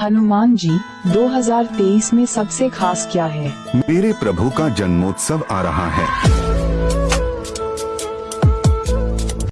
हनुमान जी 2023 में सबसे खास क्या है? मेरे प्रभु का जन्मोत्सव आ रहा है।